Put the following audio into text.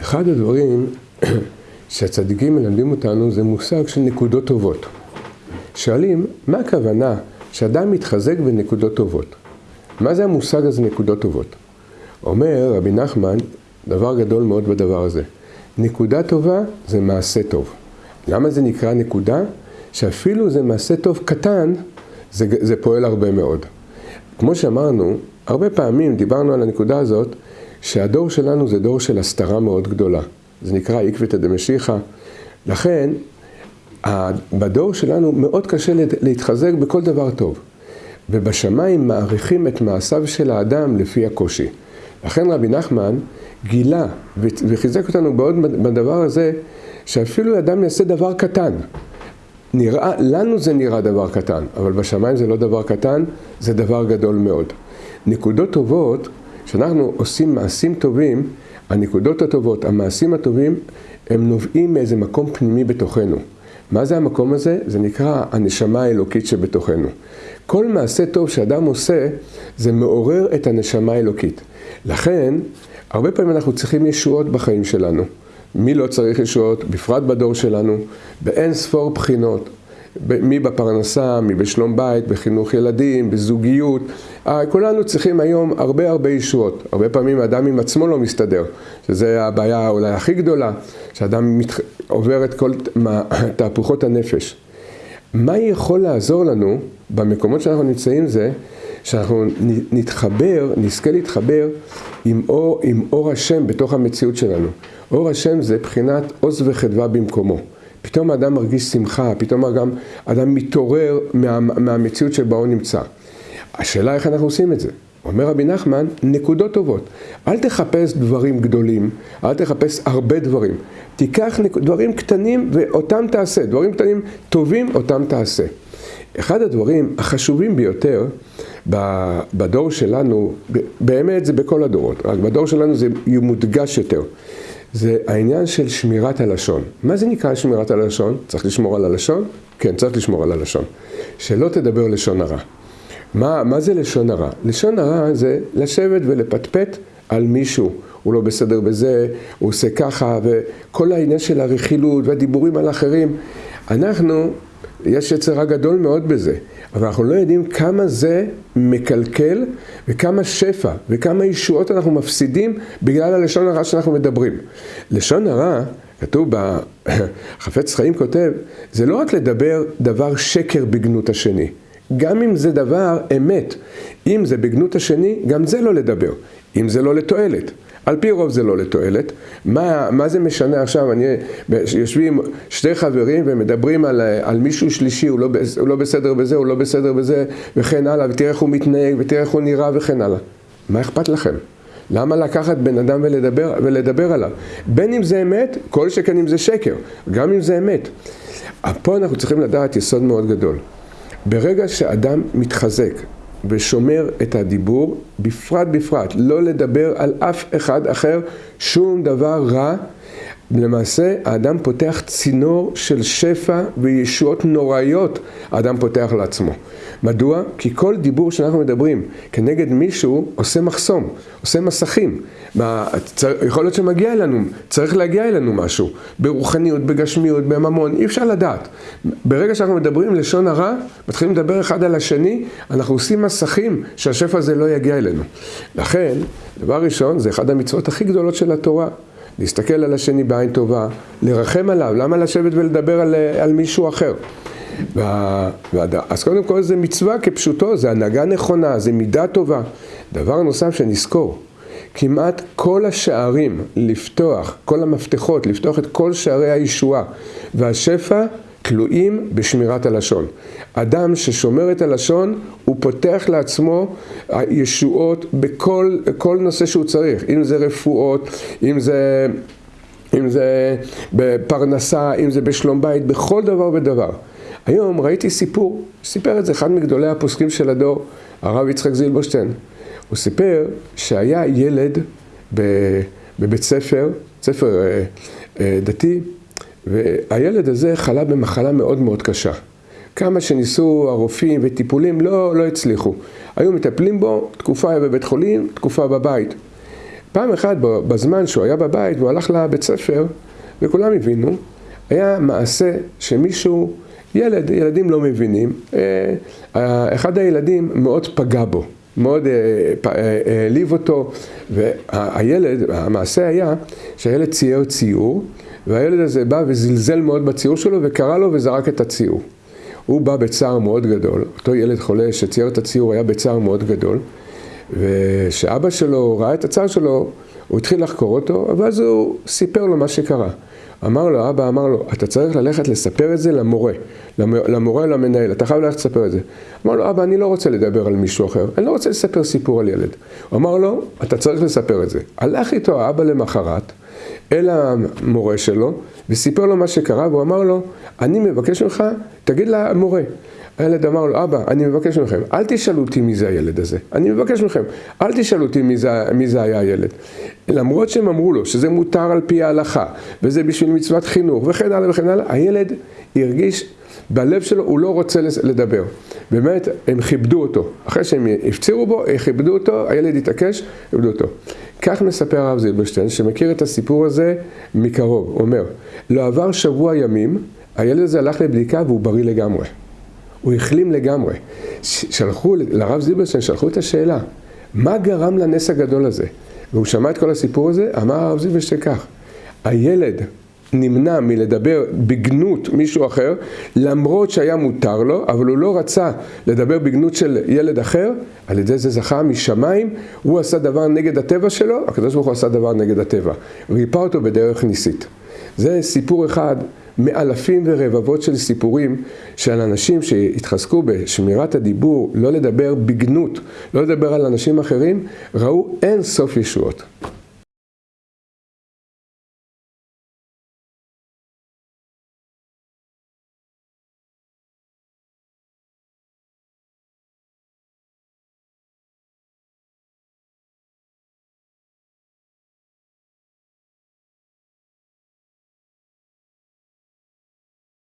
אחד הדברים שהצדיקים מלמדים אותנו זה מושג של נקודות טובות. שואלים, מה הכוונה שאדם מתחזק בנקודות טובות? מה זה המושג הזה נקודות טובות? אומר רבי נחמן, דבר גדול מאוד בדבר הזה. נקודה טובה זה מעשה טוב. למה זה נקרא נקודה? שאפילו זה מעשה טוב קטן, זה, זה פועל הרבה מאוד. כמו שאמרנו, הרבה פעמים דיברנו על הנקודה הזאת, שהדור שלנו זה דור של הסתרה מאוד גדולה. זה נקרא עקבתא דמשיחא. לכן, בדור שלנו מאוד קשה להתחזק בכל דבר טוב. ובשמיים מעריכים את מעשיו של האדם לפי הקושי. לכן רבי נחמן גילה וחיזק אותנו מאוד בדבר הזה, שאפילו אדם יעשה דבר קטן. נראה, לנו זה נראה דבר קטן, אבל בשמיים זה לא דבר קטן, זה דבר גדול מאוד. נקודות טובות, כשאנחנו עושים מעשים טובים, הנקודות הטובות, המעשים הטובים, הם נובעים מאיזה מקום פנימי בתוכנו. מה זה המקום הזה? זה נקרא הנשמה האלוקית שבתוכנו. כל מעשה טוב שאדם עושה, זה מעורר את הנשמה האלוקית. לכן, הרבה פעמים אנחנו צריכים ישועות בחיים שלנו. מי לא צריך ישועות? בפרט בדור שלנו, באין ספור בחינות. מי בפרנסה, מי בשלום בית, בחינוך ילדים, בזוגיות. אה, כולנו צריכים היום הרבה הרבה ישועות. הרבה פעמים האדם עם עצמו לא מסתדר, שזו הבעיה אולי הכי גדולה, שאדם מת... עובר את כל תהפוכות הנפש. מה יכול לעזור לנו במקומות שאנחנו נמצאים זה שאנחנו נתחבר, נזכה להתחבר עם אור, עם אור השם בתוך המציאות שלנו. אור השם זה בחינת עוז וחדווה במקומו. פתאום האדם מרגיש שמחה, פתאום האדם, האדם מתעורר מה, מהמציאות שבה הוא נמצא. השאלה איך אנחנו עושים את זה. אומר רבי נחמן, נקודות טובות. אל תחפש דברים גדולים, אל תחפש הרבה דברים. תיקח דברים קטנים ואותם תעשה, דברים קטנים טובים אותם תעשה. אחד הדברים החשובים ביותר בדור שלנו, באמת זה בכל הדורות, רק בדור שלנו זה מודגש יותר. זה העניין של שמירת הלשון. מה זה נקרא שמירת הלשון? צריך לשמור על הלשון? כן, צריך לשמור על הלשון. שלא תדבר לשון הרע. מה, מה זה לשון הרע? לשון הרע זה לשבת ולפטפט על מישהו. הוא לא בסדר בזה, הוא עושה ככה, וכל העניין של הרכילות והדיבורים על אחרים. אנחנו, יש יצר גדול מאוד בזה. אבל אנחנו לא יודעים כמה זה מקלקל וכמה שפע וכמה ישועות אנחנו מפסידים בגלל הלשון הרע שאנחנו מדברים. לשון הרע, כתוב בחפץ חיים כותב, זה לא רק לדבר דבר שקר בגנות השני. גם אם זה דבר אמת, אם זה בגנות השני, גם זה לא לדבר, אם זה לא לתועלת. על פי רוב זה לא לתועלת. מה, מה זה משנה עכשיו, אני, יושבים שתי חברים ומדברים על, על מישהו שלישי, הוא לא, הוא לא בסדר בזה, הוא לא בסדר בזה, וכן הלאה, ותראה איך הוא מתנהג, ותראה איך הוא נראה, וכן הלאה. מה אכפת לכם? למה לקחת בן אדם ולדבר, ולדבר עליו? בין אם זה אמת, כל שכן אם זה שקר, גם אם זה אמת. פה אנחנו צריכים לדעת יסוד מאוד גדול. ברגע שאדם מתחזק ושומר את הדיבור, בפרט בפרט, לא לדבר על אף אחד אחר שום דבר רע. למעשה האדם פותח צינור של שפע וישועות נוראיות, האדם פותח לעצמו. מדוע? כי כל דיבור שאנחנו מדברים כנגד מישהו עושה מחסום, עושה מסכים. יכול להיות שמגיע אלינו, צריך להגיע אלינו משהו, ברוחניות, בגשמיות, בממון, אי אפשר לדעת. ברגע שאנחנו מדברים לשון הרע, מתחילים לדבר אחד על השני, אנחנו עושים מסכים שהשפע הזה לא יגיע אלינו. לכן, דבר ראשון, זה אחד המצוות הכי גדולות של התורה. להסתכל על השני בעין טובה, לרחם עליו, למה לשבת ולדבר על, על מישהו אחר? אז קודם כל זה מצווה כפשוטו, זה הנהגה נכונה, זה מידה טובה. דבר נוסף שנזכור, כמעט כל השערים לפתוח, כל המפתחות לפתוח את כל שערי הישועה והשפע תלויים בשמירת הלשון. אדם ששומר את הלשון, הוא פותח לעצמו ישועות בכל נושא שהוא צריך, אם זה רפואות, אם זה, אם זה בפרנסה, אם זה בשלום בית, בכל דבר ודבר. היום ראיתי סיפור, סיפר את זה אחד מגדולי הפוסקים של הדור, הרב יצחק זילבושטיין. הוא סיפר שהיה ילד בבית ספר, ספר אה, אה, דתי, והילד הזה חלה במחלה מאוד מאוד קשה. כמה שניסו הרופאים וטיפולים, לא, לא הצליחו. היו מטפלים בו, תקופה היה בבית חולים, תקופה בבית. פעם אחת בזמן שהוא היה בבית והוא הלך לבית ספר, וכולם הבינו, היה מעשה שמישהו, ילד, ילדים לא מבינים, אחד הילדים מאוד פגע בו. מאוד העליב אותו, והילד, המעשה היה שהילד צייר ציור, והילד הזה בא וזלזל מאוד בציור שלו וקרא לו וזרק את הציור. הוא בא בצער מאוד גדול, אותו ילד חולה שצייר את הציור היה בצער מאוד גדול, וכשאבא שלו ראה את הצער שלו, הוא התחיל לחקור אותו, ואז הוא סיפר לו מה שקרה. אמר לו, אבא אמר לו, אתה צריך ללכת לספר את זה למורה, למורה למנהל, אתה חייב ללכת לספר את זה. אמר לו, אבא, אני לא רוצה לדבר על מישהו אחר, אני לא רוצה לספר סיפור על ילד. הוא אמר לו, אתה צריך לספר את זה. הלך איתו האבא למחרת אל המורה שלו, וסיפר לו מה שקרה, והוא אמר לו, אני מבקש ממך, תגיד למורה. הילד אמר לו, אבא, אני מבקש מכם, אל תשאלו אותי מי זה הילד הזה. אני מבקש מכם, אל תשאלו אותי מי זה, מי זה היה הילד. למרות שהם אמרו לו שזה מותר על פי ההלכה, וזה בשביל מצוות חינוך, וכן הלאה וכן הלאה, הילד הרגיש בלב שלו, הוא לא רוצה לדבר. באמת, הם כיבדו אותו. אחרי שהם הפצירו בו, כיבדו אותו, הילד התעקש, כיבדו אותו. כך מספר הרב זילברשטיין, שמכיר את הסיפור הזה מקרוב. הוא אומר, לא עבר שבוע ימים, הילד הזה הלך לבדיקה והוא בריא לגמרי. הוא החלים לגמרי. שלחו, לרב זילברשטיין שלחו את השאלה, מה גרם לנס הגדול הזה? והוא שמע את כל הסיפור הזה, אמר הרב זילברשטיין כך, הילד נמנע מלדבר בגנות מישהו אחר, למרות שהיה מותר לו, אבל הוא לא רצה לדבר בגנות של ילד אחר, על ידי זה זכה משמיים, הוא עשה דבר נגד הטבע שלו, הקדוש ברוך הוא עשה דבר נגד הטבע, ריפא אותו בדרך ניסית. זה סיפור אחד מאלפים ורבבות של סיפורים של אנשים שהתחזקו בשמירת הדיבור, לא לדבר בגנות, לא לדבר על אנשים אחרים, ראו אין סוף ישועות.